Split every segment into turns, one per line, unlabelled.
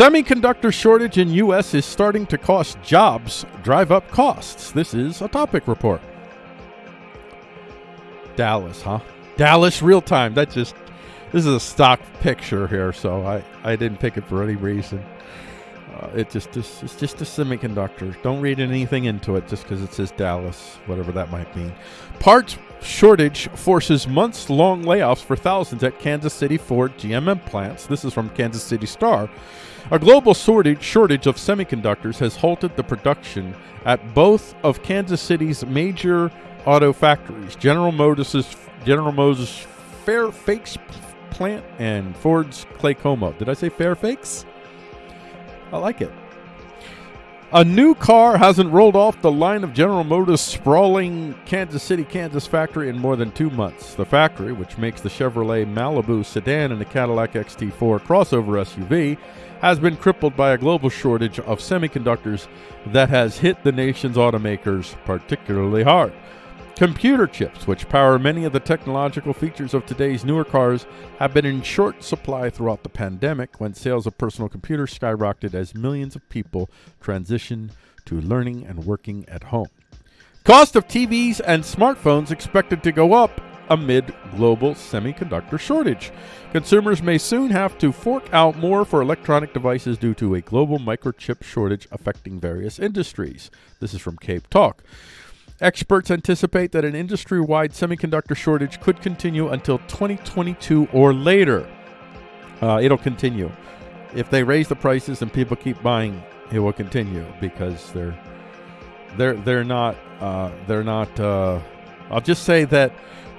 Semiconductor shortage in U.S. is starting to cost jobs, drive up costs. This is a topic report. Dallas, huh? Dallas real time. That just this is a stock picture here, so I I didn't pick it for any reason. Uh, it just, just it's just a semiconductor. Don't read anything into it just because it says Dallas, whatever that might mean. Parts shortage forces months-long layoffs for thousands at Kansas City Ford GMM plants. This is from Kansas City Star. A global shortage shortage of semiconductors has halted the production at both of Kansas City's major auto factories: General Motors' General Motors Fairfax plant and Ford's Claycomo. Did I say Fairfax? I like it. A new car hasn't rolled off the line of General Motors' sprawling Kansas City, Kansas factory in more than two months. The factory, which makes the Chevrolet Malibu sedan and the Cadillac XT4 crossover SUV, has been crippled by a global shortage of semiconductors that has hit the nation's automakers particularly hard. Computer chips, which power many of the technological features of today's newer cars, have been in short supply throughout the pandemic when sales of personal computers skyrocketed as millions of people transitioned to learning and working at home. Cost of TVs and smartphones expected to go up amid global semiconductor shortage. Consumers may soon have to fork out more for electronic devices due to a global microchip shortage affecting various industries. This is from Cape Talk. Experts anticipate that an industry wide semiconductor shortage could continue until 2022 or later. Uh, it'll continue. If they raise the prices and people keep buying, it will continue because they're they're they're not uh, they're not. Uh, I'll just say that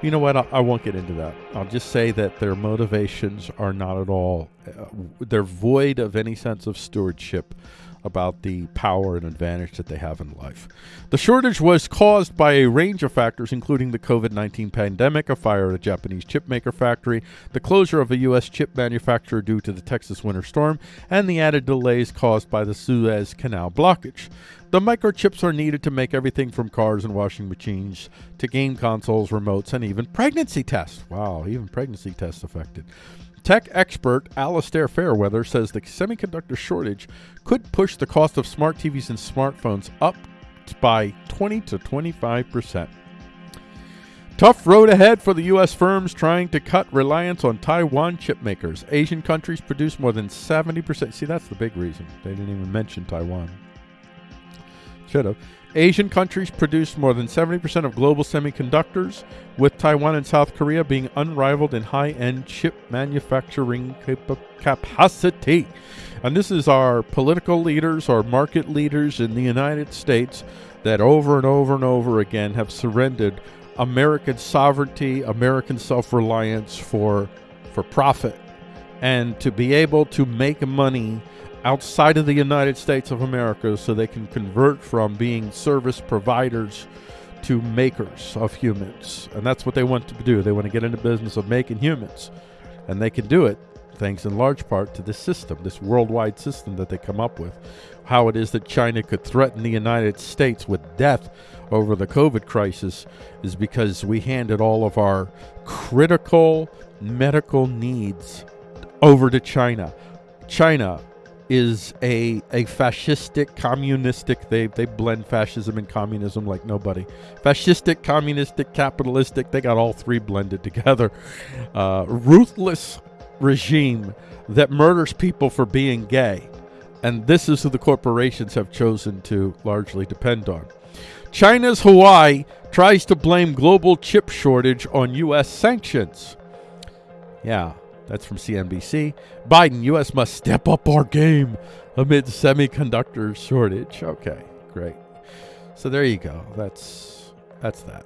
you know what I, I, won't get into that. I'll just say that their motivations are not at all. Uh, they're void of any sense of stewardship about the power and advantage that they have in life. The shortage was caused by a range of factors, including the COVID 19 pandemic, a fire at a Japanese chipmaker factory, the closure of a U.S. chip manufacturer due to the Texas winter storm, and the added delays caused by the Suez Canal blockage. The microchips are needed to make everything from cars and washing machines to game consoles, remotes, and even pregnancy tests. Wow, even pregnancy tests affected. Tech expert Alastair Fairweather says the semiconductor shortage could push the cost of smart TVs and smartphones up by 20 to 25 percent. Tough road ahead for the U.S. firms trying to cut reliance on Taiwan chip makers. Asian countries produce more than 70%. See, that's the big reason. They didn't even mention Taiwan. Should have. Asian countries produce more than 70% of global semiconductors, with Taiwan and South Korea being unrivaled in high end chip manufacturing cap- capacity. And this is our political leaders, our market leaders in the United States that over and over and over again have surrendered American sovereignty, American self reliance for, for profit, and to be able to make money outside of the United States of America so they can convert from being service providers to makers of humans. And that's what they want to do. They want to get into business of making humans. And they can do it thanks in large part to this system, this worldwide system that they come up with. How it is that China could threaten the United States with death over the COVID crisis is because we handed all of our critical medical needs over to China. China is a a fascistic, communistic. They they blend fascism and communism like nobody. Fascistic, communistic, capitalistic. They got all three blended together. Uh, ruthless regime that murders people for being gay, and this is who the corporations have chosen to largely depend on. China's Huawei tries to blame global chip shortage on U.S. sanctions. Yeah, that's from CNBC. Biden, U.S. must step up our game amid semiconductor shortage. Okay, great. So there you go. That's that's that.